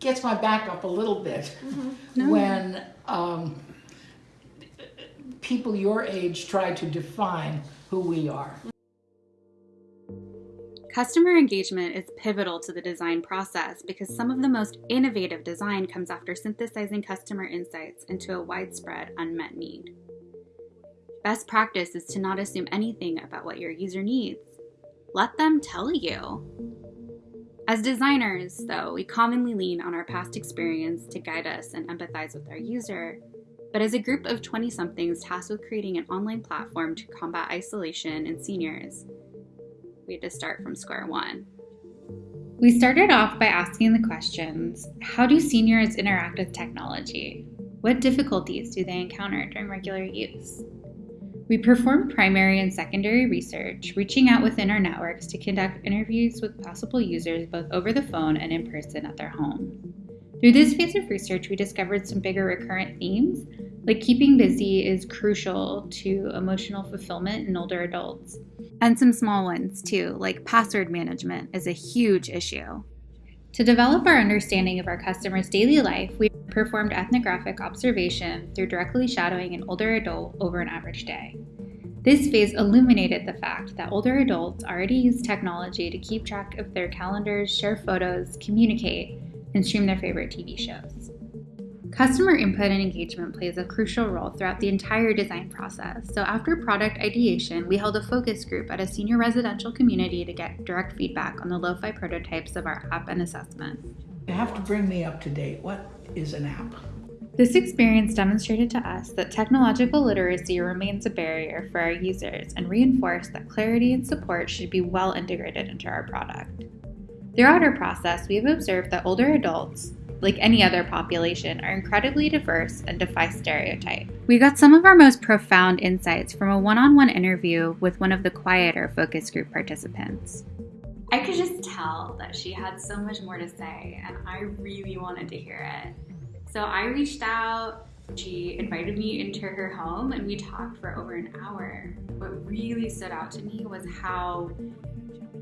gets my back up a little bit No. when um, people your age try to define who we are. Customer engagement is pivotal to the design process because some of the most innovative design comes after synthesizing customer insights into a widespread unmet need. Best practice is to not assume anything about what your user needs. Let them tell you. As designers, though, we commonly lean on our past experience to guide us and empathize with our user. But as a group of 20 somethings tasked with creating an online platform to combat isolation in seniors, we had to start from square one. We started off by asking the questions How do seniors interact with technology? What difficulties do they encounter during regular use? We performed primary and secondary research, reaching out within our networks to conduct interviews with possible users both over the phone and in person at their home. Through this phase of research, we discovered some bigger recurrent themes, like keeping busy is crucial to emotional fulfillment in older adults. And some small ones too, like password management is a huge issue. To develop our understanding of our customers' daily life, we performed ethnographic observation through directly shadowing an older adult over an average day. This phase illuminated the fact that older adults already use technology to keep track of their calendars, share photos, communicate, and stream their favorite TV shows. Customer input and engagement plays a crucial role throughout the entire design process. So, after product ideation, we held a focus group at a senior residential community to get direct feedback on the lo fi prototypes of our app and assessment. You have to bring me up to date. What is an app? This experience demonstrated to us that technological literacy remains a barrier for our users and reinforced that clarity and support should be well integrated into our product. Throughout our process, we have observed that older adults, like any other population, are incredibly diverse and defy stereotype. We got some of our most profound insights from a one on one interview with one of the quieter focus group participants. I could just tell that she had so much more to say, and I really wanted to hear it. So I reached out. She invited me into her home, and we talked for over an hour. What really stood out to me was how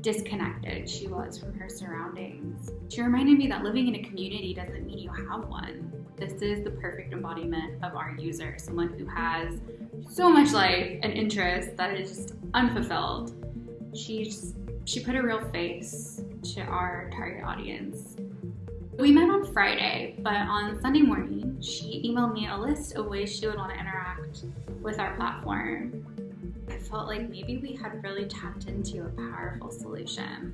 disconnected she was from her surroundings. She reminded me that living in a community doesn't mean you have one. This is the perfect embodiment of our user, someone who has so much life and interest that is just unfulfilled. She's she put a real face to our target audience. We met on Friday, but on Sunday morning, she emailed me a list of ways she would want to interact with our platform. I felt like maybe we had really tapped into a powerful solution.